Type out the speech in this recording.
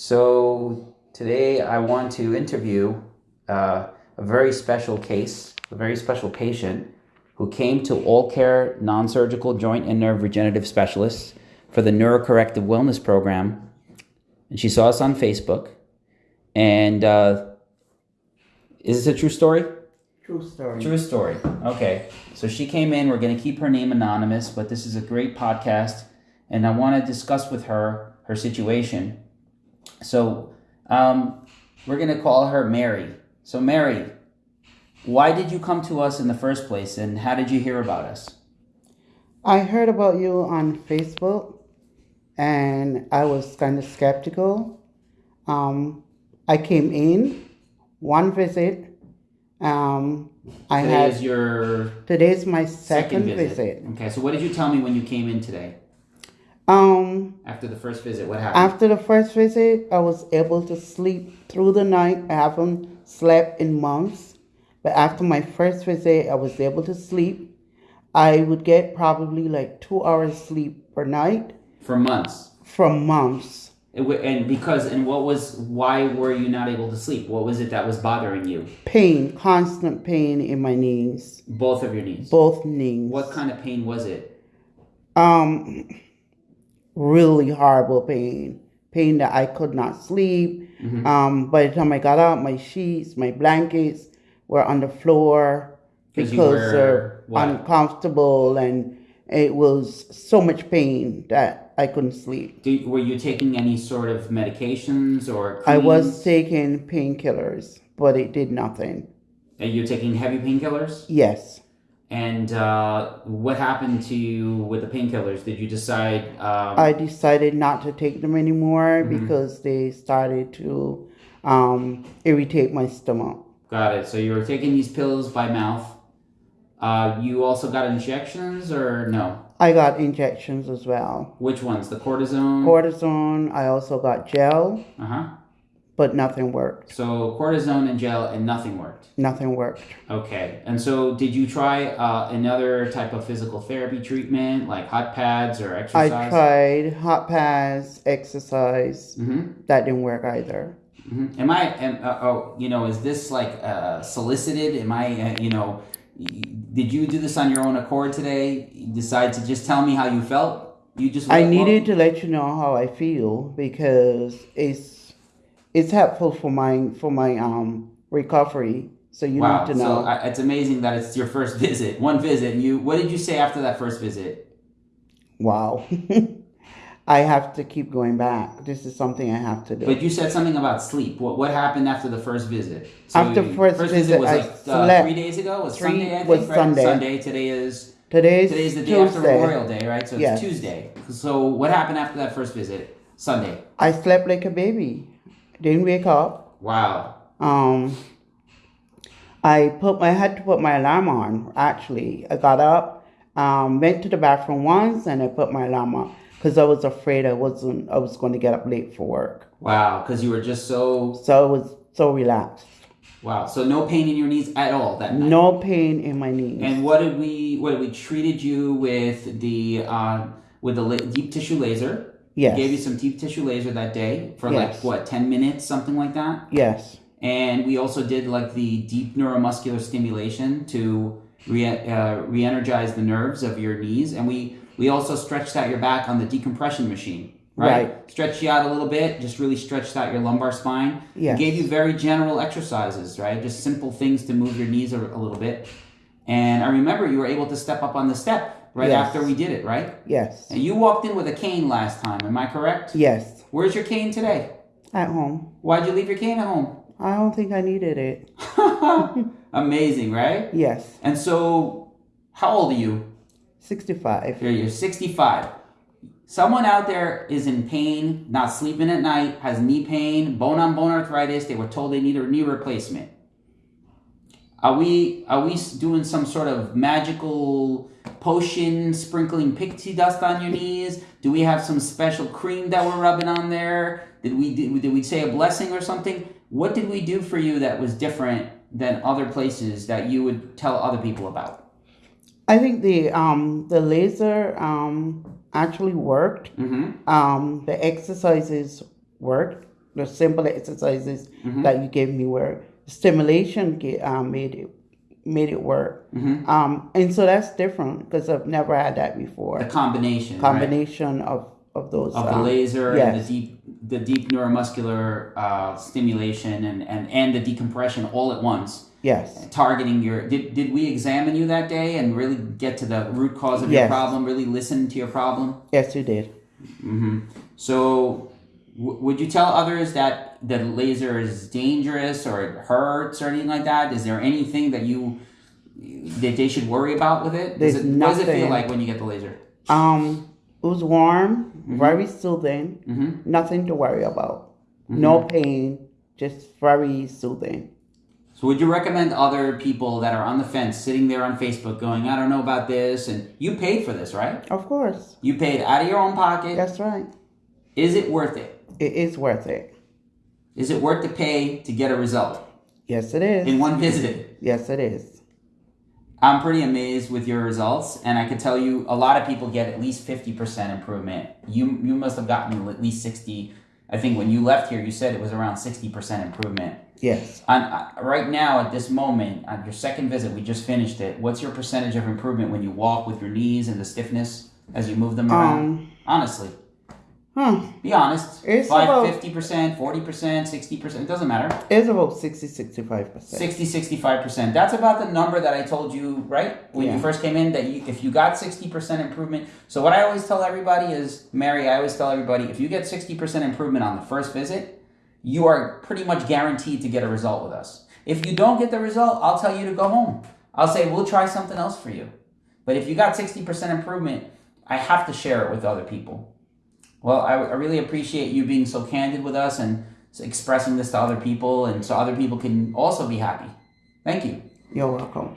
So today I want to interview uh, a very special case, a very special patient who came to All Care Non Surgical Joint and Nerve Regenerative Specialists for the Neurocorrective Wellness Program. And she saw us on Facebook. And uh, is this a true story? True story. True story. Okay. So she came in. We're going to keep her name anonymous, but this is a great podcast. And I want to discuss with her her situation. So um, we're going to call her Mary. So, Mary, why did you come to us in the first place and how did you hear about us? I heard about you on Facebook and I was kind of skeptical. Um, I came in one visit. Um, I Today had is your today's my second, second, visit. visit. Okay, so what did you tell me when you came in today? Um, After the first visit, what happened? after the first visit, I was able to sleep through the night. I haven't slept in months, but after my first visit, I was able to sleep. I would get probably like two hours sleep per night For months. for months. And because, and what was, why were you not able to sleep? What was it that was bothering you? Pain, constant pain in my knees, Both of your knees. both knees. What kind of pain was it? Um, really horrible pain. Pain that I could not sleep. Mhm. Um, by the time I got up, my sheets, my blankets were on the floor because were they're what? uncomfortable and it was so much pain that I couldn't sleep. Do, were you taking any sort of medications or I was taking painkillers, but it did nothing. And you're taking heavy painkillers? Yes. And uh, what happened to you with the painkillers? Did you decide? Um, I decided not to take them anymore Mhm. because they started to um, irritate my stomach. got it. So you were taking these pills by mouth. Uh, you also got injections or no? I got injections as well. Which ones? The cortisone? Cortisone, I also got gel, uh huh. But nothing worked. So cortisone and gel, and nothing worked. Nothing worked. Okay. And so, did you try uh, another type of physical therapy treatment, like hot pads or exercise? I tried hot pads, exercise. Mm-hmm. That didn't work either. Mm-hmm. Am I? Am, uh, oh, you know, is this like uh, solicited? Am I? Uh, you know, did you do this on your own accord today? You decide to just tell me how you felt? You just. I needed to let you know how I feel because it's it's helpful for my for my um recovery. So you Wow. need to know. So I, it's amazing that it's your first visit, one visit. And you, what did you say after that first visit? wow. I have to keep going back. This is something I have to do. But you said something about sleep. What what happened after the first visit? So After you- first visit, was I like uh, three days ago. Was Three- Sunday? I think, was right? Sunday. Sunday. Today is Today's, today's the day after Tuesday. Memorial Day, right? So it's Yes. Tuesday. So what happened after that first visit? Sunday. I slept like a baby. Didn't wake up. Wow. Um, I put my I had to put my alarm on. Actually, I got up, um, went to the bathroom once, and I put my alarm on because I was afraid I wasn't I was going to get up late for work. Wow. Because you were just so So I was so relaxed. wow. So no pain in your knees at all that night. No pain in my knees. And what did we what did we treated you with the uh, with the la- deep tissue laser? Yes. Gave you some deep tissue laser that day for Yes. like what ten minutes, something like that. yes. And we also did like the deep neuromuscular stimulation to re- uh, re-energize the nerves of your knees, and we we also stretched out your back on the decompression machine. Right? Right. Stretched you out a little bit, just really stretched out your lumbar spine. Yeah. Gave you very general exercises, right? Just simple things to move your knees a, a little bit. And I remember you were able to step up on the step right Yes. after we did it, right? Yes. And you walked in with a cane last time, am I correct? Yes. Where's your cane today? At home. Why'd you leave your cane at home? I don't think I needed it. Amazing, right? Yes. And so, how old are you? 65. You're, you're 65. Someone out there is in pain, not sleeping at night, has knee pain, bone on bone arthritis. They were told they need a knee replacement. Are we are we doing some sort of magical potion, sprinkling pixie dust on your knees? Do we have some special cream that we're rubbing on there? Did we did, did we say a blessing or something? What did we do for you that was different than other places that you would tell other people about? I think the um the laser um actually worked. Mm-hmm. Um the exercises worked. the simple exercises Mhm. that you gave me were stimulation ga- um, made it made it work. Mhm. Um, and so that's different because I've never had that before. The before. combination, right? Combination of of those. of the um, laser and the deep the deep neuromuscular uh, stimulation and, and and the decompression all at once Yes. targeting your did, did we examine you that day and really get to the root cause of your problem really listen to your problem Yes, you did. Mm-hmm. so w- would you tell others that the laser is dangerous or it hurts or anything like that is there anything that you that they should worry about with it, does There's it what does it feel like when you get the laser Um, it was warm, Mhm. very soothing. hmm Nothing to worry about. Mm-hmm. No pain, just very soothing. So would you recommend other people that are on the fence, sitting there on Facebook, going, "I don't know about this," and you paid for this, right? Of course. You paid out of your own pocket. That's right. Is it worth it? It is worth it. Is it worth the pay to get a result Yes, it is. in one visit? Yes, it is. I'm pretty amazed with your results, and I can tell you a lot of people get at least fifty percent improvement. You you must have gotten at least sixty. I think when you left here, you said it was around sixty percent improvement. Yes. On, uh, right now, at this moment, on your second visit, we just finished it. What's your percentage of improvement when you walk with your knees and the stiffness as you move them around? Um. Honestly, Huh. be honest. It's Five, about- 50%, 40%, 60%, it doesn't matter. It's about 60, 65 percent. 60, 65%. That's about the number that I told you, right? When you first came in, that you, if you got 60% improvement. So, what I always tell everybody is, Mary, I always tell everybody, if you get 60% improvement on the first visit, you are pretty much guaranteed to get a result with us. If you don't get the result, I'll tell you to go home. I'll say, we'll try something else for you. But if you got 60% improvement, I have to share it with other people. Well, I, I really appreciate you being so candid with us and expressing this to other people, and so other people can also be happy. Thank you. You're welcome.